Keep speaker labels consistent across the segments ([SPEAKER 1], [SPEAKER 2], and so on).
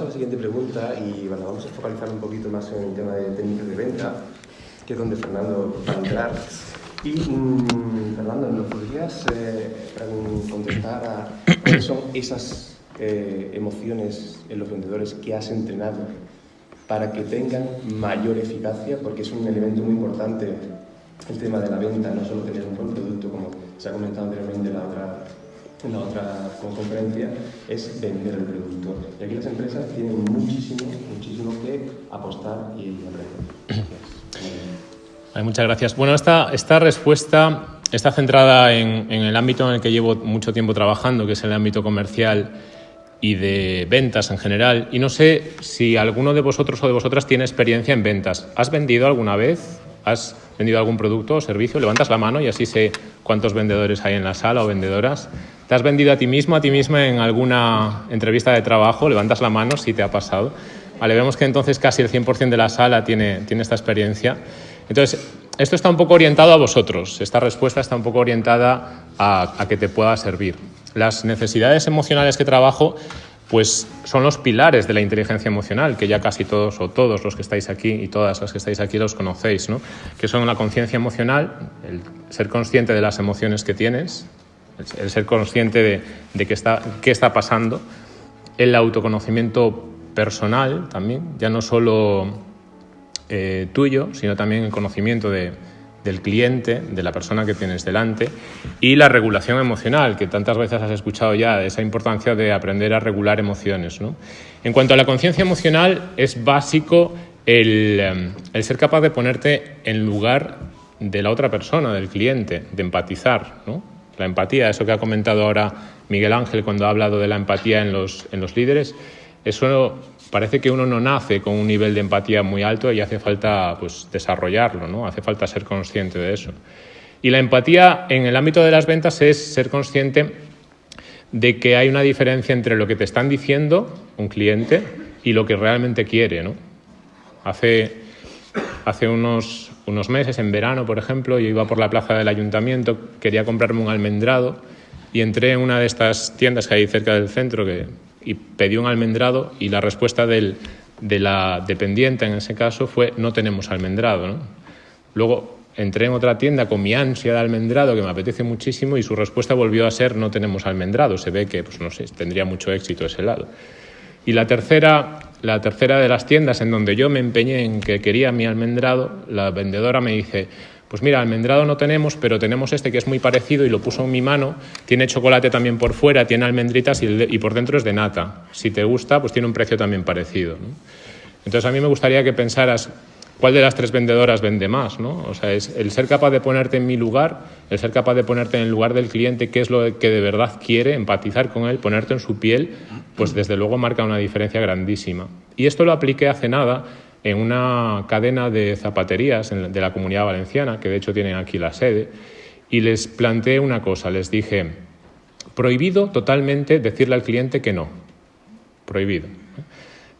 [SPEAKER 1] a la siguiente pregunta y bueno, vamos a focalizar un poquito más en el tema de técnicas de venta, que es donde Fernando va a entrar. Y mm, Fernando, ¿nos podrías eh, contestar a cuáles son esas eh, emociones en los vendedores que has entrenado para que tengan mayor eficacia? Porque es un elemento muy importante el tema de la venta, no solo tener un buen producto, como se ha comentado anteriormente en la otra, en la otra conferencia, es vender el producto. Y aquí las empresas tienen muchísimo, muchísimo que apostar y aprender.
[SPEAKER 2] muchas gracias. Bueno, esta, esta respuesta está centrada en, en, el ámbito en el que llevo mucho tiempo trabajando, que es el ámbito comercial y de ventas en general. Y no sé si alguno de vosotros o de vosotras tiene experiencia en ventas. ¿Has vendido alguna vez? ¿Has vendido algún producto o servicio? Levantas la mano y así sé cuántos vendedores hay en la sala o vendedoras. ¿Te has vendido a ti mismo, a ti misma en alguna entrevista de trabajo? Levantas la mano si te ha pasado. Vale, vemos que entonces casi el 100% de la sala tiene, tiene esta experiencia. Entonces, esto está un poco orientado a vosotros. Esta respuesta está un poco orientada a, a que te pueda servir. Las necesidades emocionales que trabajo pues son los pilares de la inteligencia emocional, que ya casi todos o todos los que estáis aquí y todas las que estáis aquí los conocéis, ¿no? que son la conciencia emocional, el ser consciente de las emociones que tienes, el ser consciente de, de qué, está, qué está pasando, el autoconocimiento personal también, ya no solo eh, tuyo, sino también el conocimiento de, del cliente, de la persona que tienes delante, y la regulación emocional, que tantas veces has escuchado ya, esa importancia de aprender a regular emociones. ¿no? En cuanto a la conciencia emocional, es básico el, em, el, ser capaz de ponerte en lugar de la otra persona, del cliente, de empatizar. ¿no? La empatía, eso que ha comentado ahora Miguel Ángel cuando ha hablado de la empatía en los, en los líderes, eso parece que uno no nace con un nivel de empatía muy alto y hace falta pues, desarrollarlo, ¿no? hace falta ser consciente de eso. Y la empatía en el ámbito de las ventas es ser consciente de que hay una diferencia entre lo que te están diciendo un cliente y lo que realmente quiere. ¿no? Hace, hace unos, unos meses, en verano, por ejemplo, yo iba por la plaza del ayuntamiento, quería comprarme un almendrado y entré en una de estas tiendas que hay cerca del centro que y pedí un almendrado y la respuesta de la dependiente en ese caso fue no tenemos almendrado. Luego entré en otra tienda con mi ansia de almendrado que me apetece muchísimo y su respuesta volvió a ser no tenemos almendrado. Se ve que, pues no sé, tendría mucho éxito ese lado. Y la tercera, la tercera de las tiendas en donde yo me empeñé en que quería mi almendrado, la vendedora me dice, pues mira, almendrado no tenemos, pero tenemos este que es muy parecido y lo puso en mi mano. Tiene chocolate también por fuera, tiene almendritas y, por dentro es de nata. Si te gusta, pues tiene un precio también parecido. Entonces a mí me gustaría que pensaras cuál de las tres vendedoras vende más, ¿no? O sea, es el ser capaz de ponerte en mi lugar, el ser capaz de ponerte en el lugar del cliente, qué es lo que de verdad quiere, empatizar con él, ponerte en su piel, pues desde luego marca una diferencia grandísima. Y esto lo apliqué hace nada en una cadena de zapaterías de la comunidad valenciana, que de hecho tienen aquí la sede, y les planteé una cosa, les dije, prohibido totalmente decirle al cliente que no, prohibido.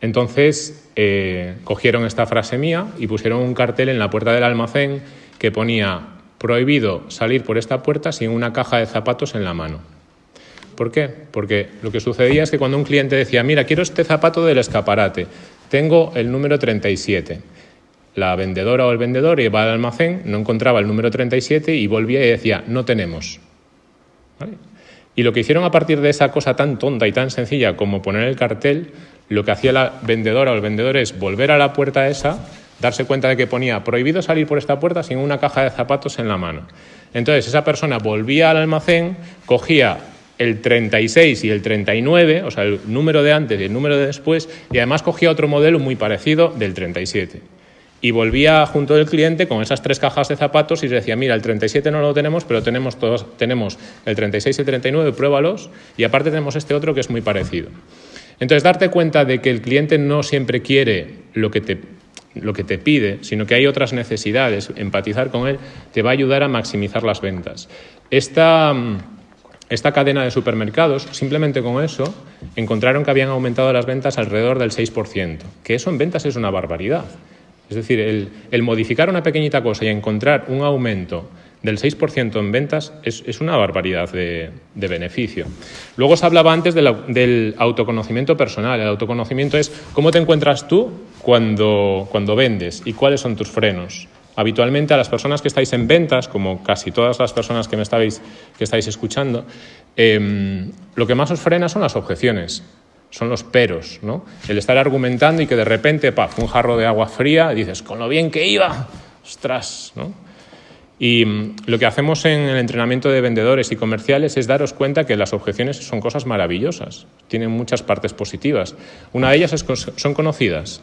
[SPEAKER 2] Entonces eh, cogieron esta frase mía y pusieron un cartel en la puerta del almacén que ponía prohibido salir por esta puerta sin una caja de zapatos en la mano. ¿Por qué? Porque lo que sucedía es que cuando un cliente decía, mira, quiero este zapato del escaparate, tengo el número 37. La vendedora o el vendedor iba al almacén, no encontraba el número 37 y volvía y decía, no tenemos. Y lo que hicieron a partir de esa cosa tan tonta y tan sencilla como poner el cartel, lo que hacía la vendedora o el vendedor es volver a la puerta esa, darse cuenta de que ponía prohibido salir por esta puerta sin una caja de zapatos en la mano. Entonces esa persona volvía al almacén, cogía el 36 y el 39, o sea, el número de antes y el número de después, y además cogía otro modelo muy parecido del 37. Y volvía junto del cliente con esas tres cajas de zapatos y decía, mira, el 37 no lo tenemos, pero tenemos, todos, tenemos el 36 y el 39, pruébalos, y aparte tenemos este otro que es muy parecido. Entonces, darte cuenta de que el cliente no siempre quiere lo que te lo que te pide, sino que hay otras necesidades, empatizar con él te va a ayudar a maximizar las ventas. Esta, esta cadena de supermercados, simplemente con eso, encontraron que habían aumentado las ventas alrededor del 6%, que eso en ventas es una barbaridad. Es decir, el, modificar una pequeñita cosa y encontrar un aumento del 6% en ventas es, una barbaridad de, beneficio. Luego se hablaba antes del autoconocimiento personal. El autoconocimiento es cómo te encuentras tú cuando, cuando vendes y cuáles son tus frenos. Habitualmente a las personas que estáis en ventas, como casi todas las personas que me estáis, que estáis escuchando, em, lo que más os frena son las objeciones son los peros, ¿no? El estar argumentando y que de repente, paf, un jarro de agua fría, dices, con lo bien que iba, ostras, ¿no? Y mm, lo que hacemos en el entrenamiento de vendedores y comerciales es daros cuenta que las objeciones son cosas maravillosas, tienen muchas partes positivas. Una de ellas es, son conocidas.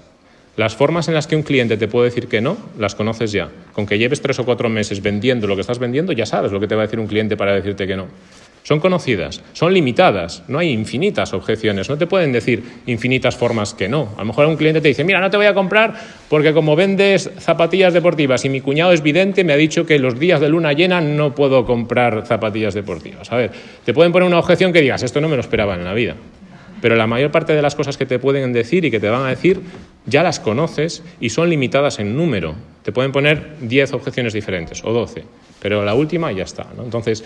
[SPEAKER 2] Las formas en las que un cliente te puede decir que no, las conoces ya. Con que lleves tres o cuatro meses vendiendo lo que estás vendiendo, ya sabes lo que te va a decir un cliente para decirte que no. Son conocidas, son limitadas, no hay infinitas objeciones, no te pueden decir infinitas formas que no. A lo mejor un cliente te dice, mira, no te voy a comprar porque como vendes zapatillas deportivas y mi cuñado es vidente, me ha dicho que los días de luna llena no puedo comprar zapatillas deportivas. A ver, te pueden poner una objeción que digas, esto no me lo esperaba en la vida. Pero la mayor parte de las cosas que te pueden decir y que te van a decir ya las conoces y son limitadas en número. Te pueden poner 10 objeciones diferentes o 12, pero la última ya está. ¿no? Entonces,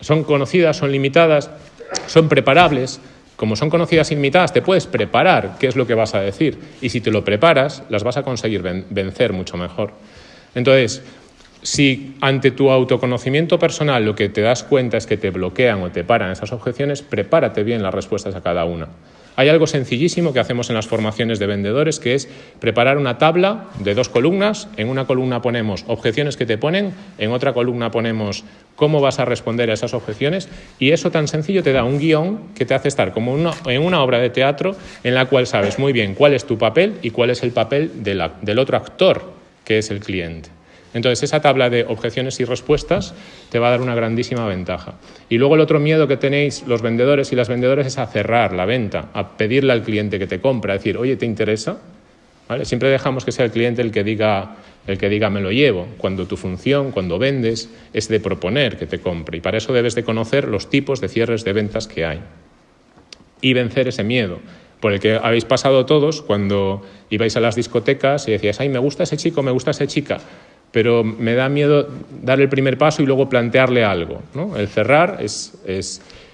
[SPEAKER 2] son conocidas, son limitadas, son preparables. Como son conocidas y limitadas, te puedes preparar qué es lo que vas a decir. Y si te lo preparas, las vas a conseguir vencer mucho mejor. Entonces, si ante tu autoconocimiento personal lo que te das cuenta es que te bloquean o te paran esas objeciones, prepárate bien las respuestas a cada una. Hay algo sencillísimo que hacemos en las formaciones de vendedores, que es preparar una tabla de dos columnas. En una columna ponemos objeciones que te ponen, en otra columna ponemos cómo vas a responder a esas objeciones y eso tan sencillo te da un guion que te hace estar como en una obra de teatro en la cual sabes muy bien cuál es tu papel y cuál es el papel del otro actor, que es el cliente. Entonces, esa tabla de objeciones y respuestas te va a dar una grandísima ventaja. Y luego el otro miedo que tenéis los vendedores y las vendedoras es a cerrar la venta, a pedirle al cliente que te compre, a decir, oye, ¿te interesa? Siempre dejamos que sea el cliente el que diga el que diga me lo llevo, cuando tu función, cuando vendes, es de proponer que te compre. Y para eso debes de conocer los tipos de cierres de ventas que hay. Y vencer ese miedo, por el que habéis pasado todos cuando ibais a las discotecas y decías, ay, me gusta ese chico, me gusta esa chica pero me da miedo dar el primer paso y luego plantearle algo. El cerrar es,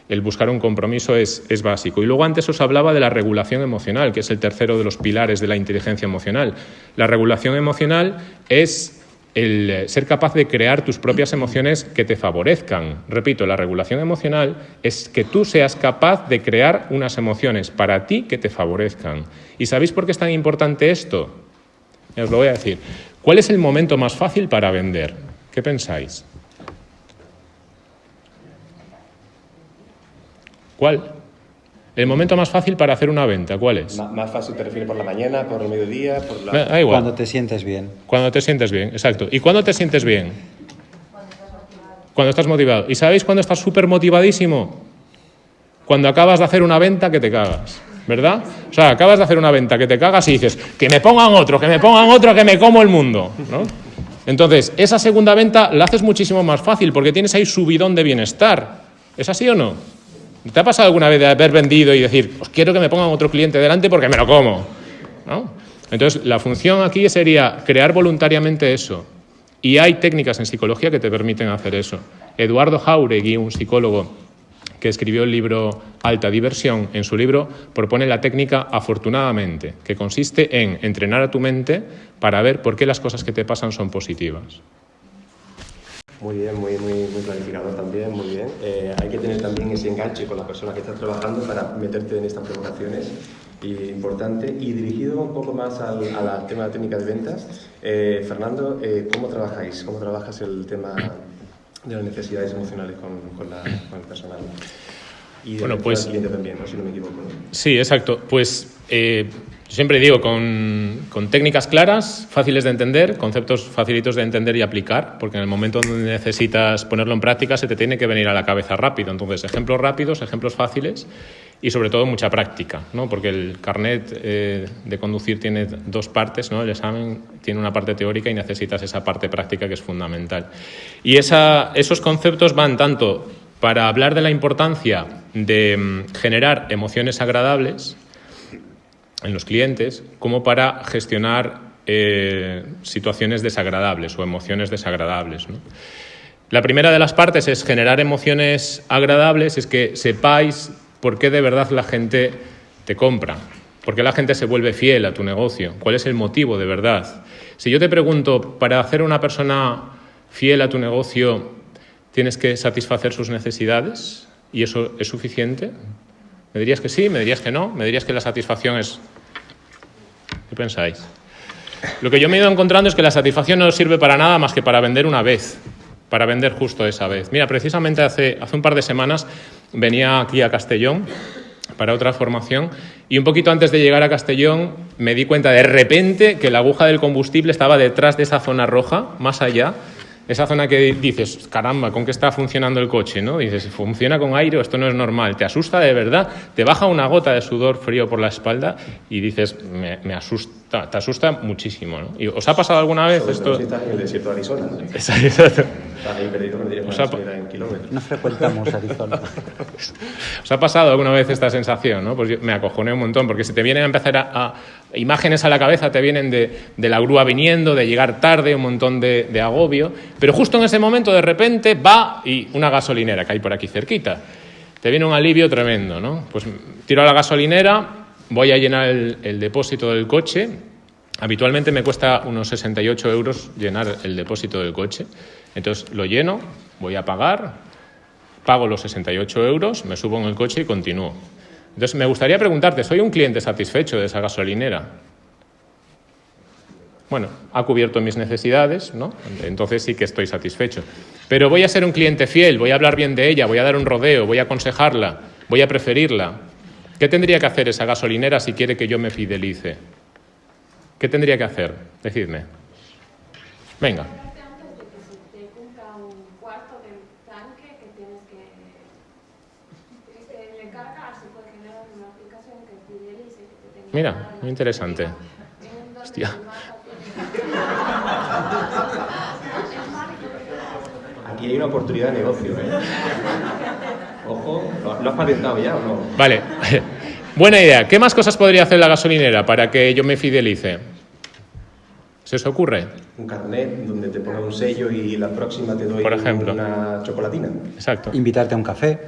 [SPEAKER 2] el buscar un compromiso es, básico. Y luego antes os hablaba de la regulación emocional, que es el tercero de los pilares de la inteligencia emocional. La regulación emocional es el ser capaz de crear tus propias emociones que te favorezcan. Repito, la regulación emocional es que tú seas capaz de crear unas emociones para ti que te favorezcan. ¿Y sabéis por qué es tan importante esto? Os lo voy a decir. ¿Cuál es el momento más fácil para vender? ¿Qué pensáis? ¿Cuál? El momento más fácil para hacer una venta, ¿cuál es?
[SPEAKER 1] más fácil te refieres por la mañana, por el mediodía, por la...
[SPEAKER 3] Da igual. Cuando te sientes bien.
[SPEAKER 2] Cuando te sientes bien, exacto. ¿Y cuándo te sientes bien? Cuando estás motivado. ¿Y sabéis cuándo estás súper motivadísimo? Cuando acabas de hacer una venta que te cagas. ¿Verdad? O sea, acabas de hacer una venta que te cagas y dices, que me pongan otro, que me pongan otro, que me como el mundo, ¿no? Entonces, esa segunda venta la haces muchísimo más fácil porque tienes ahí subidón de bienestar. ¿Es así o no? ¿Te ha pasado alguna vez de haber vendido y decir, pues quiero que me pongan otro cliente delante porque me lo como? Entonces, la función aquí sería crear voluntariamente eso. Y hay técnicas en psicología que te permiten hacer eso. Eduardo Jauregui, un psicólogo que escribió el libro Alta Diversión, en su libro propone la técnica afortunadamente, que consiste en entrenar a tu mente para ver por qué las cosas que te pasan son positivas.
[SPEAKER 1] Muy bien, muy, muy, muy planificador también, muy bien. Eh, hay que tener también ese enganche con la persona que está trabajando para meterte en estas provocaciones y importante y dirigido un poco más al, tema de la técnica de ventas. Eh, Fernando, eh, ¿cómo trabajáis? ¿Cómo trabajas el tema de las necesidades emocionales con, con, la, con el personal. Y de bueno, pues, cliente también, ¿no? si no me equivoco.
[SPEAKER 2] Sí, exacto. Pues eh, siempre digo, con, con, técnicas claras, fáciles de entender, conceptos facilitos de entender y aplicar, porque en el momento donde necesitas ponerlo en práctica se te tiene que venir a la cabeza rápido. Entonces, ejemplos rápidos, ejemplos fáciles y sobre todo mucha práctica, ¿no? porque el carnet eh, de conducir tiene dos partes, ¿no? el examen tiene una parte teórica y necesitas esa parte práctica que es fundamental. Y esa, esos conceptos van tanto para hablar de la importancia de mm, generar emociones agradables en los clientes, como para gestionar eh, situaciones desagradables o emociones desagradables. ¿no? La primera de las partes es generar emociones agradables, es que sepáis por qué de verdad la gente te compra, por qué la gente se vuelve fiel a tu negocio, cuál es el motivo de verdad. Si yo te pregunto, para hacer una persona fiel a tu negocio, ¿tienes que satisfacer sus necesidades? ¿Y eso es suficiente? ¿Me dirías que sí? ¿Me dirías que no? ¿Me dirías que la satisfacción es... ¿Qué pensáis? Lo que yo me he ido encontrando es que la satisfacción no sirve para nada más que para vender una vez para vender justo esa vez. Mira, precisamente hace, hace un par de semanas venía aquí a Castellón para otra formación y un poquito antes de llegar a Castellón me di cuenta de repente que la aguja del combustible estaba detrás de esa zona roja, más allá, esa zona que dices, caramba, ¿con qué está funcionando el coche? ¿no? Dices, ¿funciona con aire o esto no es normal? Te asusta de verdad, te baja una gota de sudor frío por la espalda y dices, me, asusta, te asusta muchísimo. ¿no? ¿Y ¿Os ha pasado alguna vez esto?
[SPEAKER 1] en el desierto de Arizona.
[SPEAKER 2] Exacto.
[SPEAKER 3] No frecuentamos Arizona.
[SPEAKER 2] ¿Os ha pasado alguna vez esta sensación? ¿no? Pues me acojoné un montón, porque si te vienen a empezar a, imágenes a la cabeza, te vienen de, la grúa viniendo, de llegar tarde, un montón de, de, agobio, pero justo en ese momento de repente va y una gasolinera que hay por aquí cerquita. Te viene un alivio tremendo, ¿no? Pues tiro a la gasolinera, voy a llenar el, el depósito del coche. Habitualmente me cuesta unos 68 euros llenar el depósito del coche. Entonces lo lleno, voy a pagar, pago los 68 euros, me subo en el coche y continúo. Entonces me gustaría preguntarte, ¿soy un cliente satisfecho de esa gasolinera? Bueno, ha cubierto mis necesidades, ¿no? Entonces sí que estoy satisfecho. Pero voy a ser un cliente fiel, voy a hablar bien de ella, voy a dar un rodeo, voy a aconsejarla, voy a preferirla. ¿Qué tendría que hacer esa gasolinera si quiere que yo me fidelice? ¿Qué tendría que hacer? Decidme. Venga. Mira, muy interesante. Hostia.
[SPEAKER 1] Aquí hay una oportunidad de negocio, ¿eh? Ojo, ¿lo has patentado ya o no?
[SPEAKER 2] Vale. Buena idea. ¿Qué más cosas podría hacer la gasolinera para que yo me fidelice? ¿Se os ocurre?
[SPEAKER 1] Un carnet donde te ponga un sello y la próxima te doy
[SPEAKER 2] Por ejemplo.
[SPEAKER 1] una chocolatina.
[SPEAKER 2] Exacto.
[SPEAKER 3] Invitarte a un café.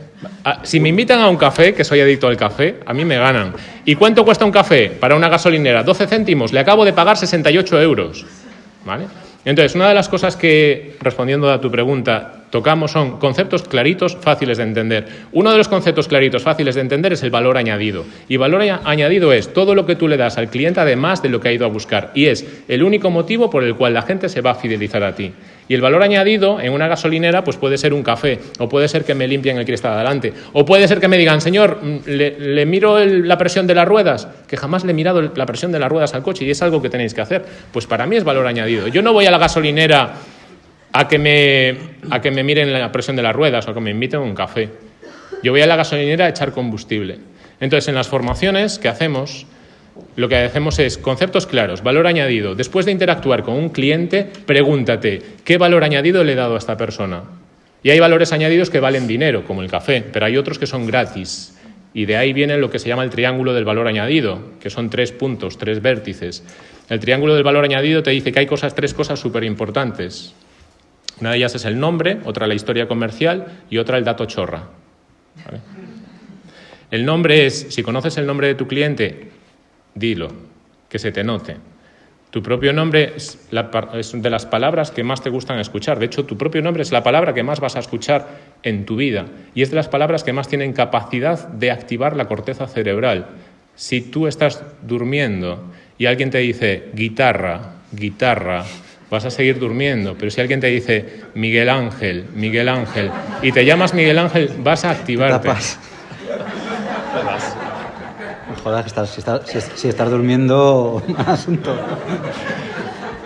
[SPEAKER 2] Ah, si me invitan a un café, que soy adicto al café, a mí me ganan. ¿Y cuánto cuesta un café para una gasolinera? 12 céntimos. Le acabo de pagar 68 euros. ¿Vale? Entonces, una de las cosas que, respondiendo a tu pregunta, tocamos son conceptos claritos, fáciles de entender. Uno de los conceptos claritos, fáciles de entender, es el valor añadido. Y valor añadido es todo lo que tú le das al cliente además de lo que ha ido a buscar. Y es el único motivo por el cual la gente se va a fidelizar a ti. Y el valor añadido en una gasolinera pues puede ser un café, o puede ser que me limpien el cristal adelante, o puede ser que me digan, señor, mm, le, miro la presión de las ruedas, que jamás le he mirado la presión de las ruedas al coche y es algo que tenéis que hacer. Pues para mí es valor añadido. Yo no voy a la gasolinera a que me, a que me miren la presión de las ruedas o que me inviten a un café. Yo voy a la gasolinera a echar combustible. Entonces, en las formaciones que hacemos, lo que hacemos es conceptos claros, valor añadido. Después de interactuar con un cliente, pregúntate, ¿qué valor añadido le he dado a esta persona? Y hay valores añadidos que valen dinero, como el café, pero hay otros que son gratis. Y de ahí viene lo que se llama el triángulo del valor añadido, que son tres puntos, tres vértices. El triángulo del valor añadido te dice que hay cosas, tres cosas súper importantes. Una de ellas es el nombre, otra la historia comercial y otra el dato chorra. El nombre es, si conoces el nombre de tu cliente, dilo, que se te note. Tu propio nombre es, de las palabras que más te gustan escuchar. De hecho, tu propio nombre es la palabra que más vas a escuchar en tu vida y es de las palabras que más tienen capacidad de activar la corteza cerebral. Si tú estás durmiendo y alguien te dice guitarra, guitarra, vas a seguir durmiendo. Pero si alguien te dice Miguel Ángel, Miguel Ángel, y te llamas Miguel Ángel, vas a activarte.
[SPEAKER 3] Joder, si, estás, si, estás durmiendo, asunto.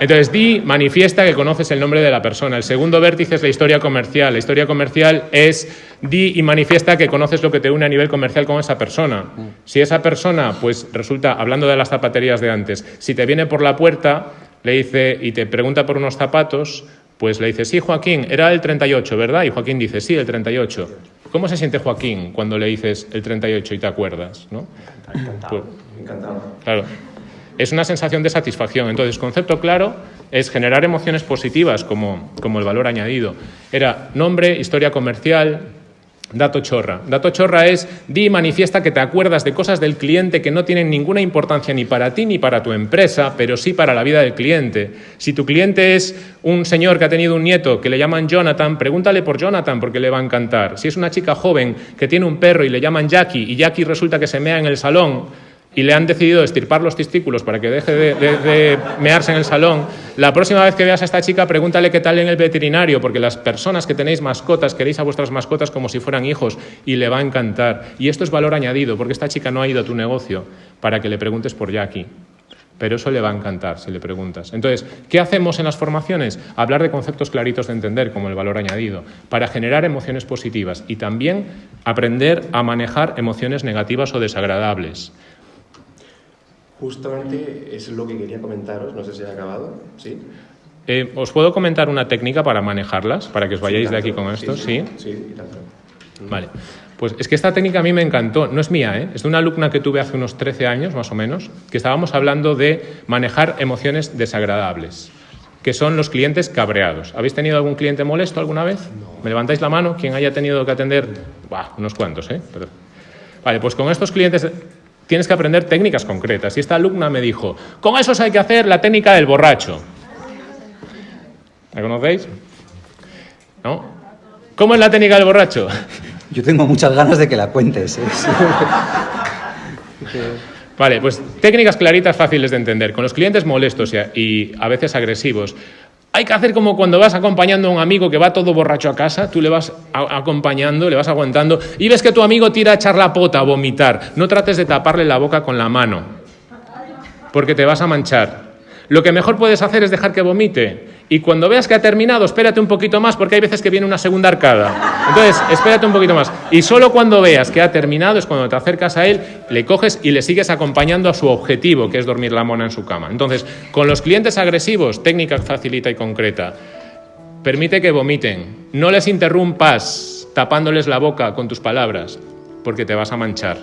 [SPEAKER 2] Entonces, di, manifiesta que conoces el nombre de la persona. El segundo vértice es la historia comercial. La historia comercial es di y manifiesta que conoces lo que te une a nivel comercial con esa persona. Si esa persona, pues resulta, hablando de las zapaterías de antes, si te viene por la puerta, le dice y te pregunta por unos zapatos, pues le dice, sí, Joaquín, era el 38, ¿verdad? Y Joaquín dice, sí, el 38. ¿Cómo se siente Joaquín cuando le dices el 38 y te acuerdas? ¿no?
[SPEAKER 1] Encantado.
[SPEAKER 2] Pues,
[SPEAKER 1] Encantado.
[SPEAKER 2] Claro. es una sensación de satisfacción. Entonces, concepto claro es generar emociones positivas como, como el valor añadido. Era nombre, historia comercial, Dato chorra. Dato chorra es di y manifiesta que te acuerdas de cosas del cliente que no tienen ninguna importancia ni para ti ni para tu empresa, pero sí para la vida del cliente. Si tu cliente es un señor que ha tenido un nieto que le llaman Jonathan, pregúntale por Jonathan porque le va a encantar. Si es una chica joven que tiene un perro y le llaman Jackie y Jackie resulta que se mea en el salón, y le han decidido estirpar los testículos para que deje de, mearse en el salón, la próxima vez que veas a esta chica pregúntale qué tal en el veterinario, porque las personas que tenéis mascotas queréis a vuestras mascotas como si fueran hijos y le va a encantar. Y esto es valor añadido, porque esta chica no ha ido a tu negocio para que le preguntes por Jackie. Pero eso le va a encantar si le preguntas. Entonces, ¿qué hacemos en las formaciones? Hablar de conceptos claritos de entender, como el valor añadido, para generar emociones positivas y también aprender a manejar emociones negativas o desagradables.
[SPEAKER 1] Justamente es lo que quería comentaros, no sé si ha acabado, ¿sí?
[SPEAKER 2] Eh, ¿Os puedo comentar una técnica para manejarlas, para que os vayáis de aquí con esto?
[SPEAKER 1] Sí, sí, tanto.
[SPEAKER 2] Vale. Pues es que esta técnica a mí me encantó, no es mía, ¿eh? es de una alumna que tuve hace unos 13 años más o menos, que estábamos hablando de manejar emociones desagradables, que son los clientes cabreados. ¿Habéis tenido algún cliente molesto alguna vez? ¿Me levantáis la mano? ¿Quién haya tenido que atender? Bah, unos cuantos, ¿eh? Vale, pues con estos clientes Tienes que aprender técnicas concretas. Y esta alumna me dijo, con esos hay que hacer la técnica del borracho. ¿La conocéis? ¿No? ¿Cómo es la técnica del borracho?
[SPEAKER 3] Yo tengo muchas ganas de que la cuentes. ¿eh?
[SPEAKER 2] Vale, pues técnicas claritas, fáciles de entender. Con los clientes molestos y a veces agresivos, hay que hacer como cuando vas acompañando a un amigo que va todo borracho a casa, tú le vas acompañando, le vas aguantando y ves que tu amigo tira a echar la pota, a vomitar. No trates de taparle la boca con la mano, porque te vas a manchar. Lo que mejor puedes hacer es dejar que vomite. Y cuando veas que ha terminado, espérate un poquito más, porque hay veces que viene una segunda arcada. Entonces, espérate un poquito más. Y solo cuando veas que ha terminado es cuando te acercas a él, le coges y le sigues acompañando a su objetivo, que es dormir la mona en su cama. Entonces, con los clientes agresivos, técnica facilita y concreta. Permite que vomiten. No les interrumpas tapándoles la boca con tus palabras, porque te vas a manchar.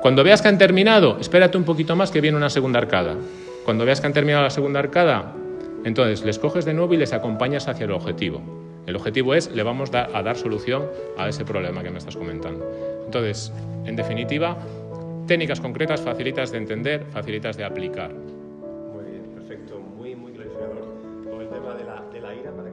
[SPEAKER 2] Cuando veas que han terminado, espérate un poquito más que viene una segunda arcada. Cuando veas que han terminado la segunda arcada, entonces les coges de nuevo y les acompañas hacia el objetivo. El objetivo es, le vamos a dar solución a ese problema que me estás comentando. Entonces, en definitiva, técnicas concretas, facilitas de entender, facilitas de aplicar.
[SPEAKER 1] Muy bien, perfecto, muy, muy clarificador. Con el tema de la, ira, para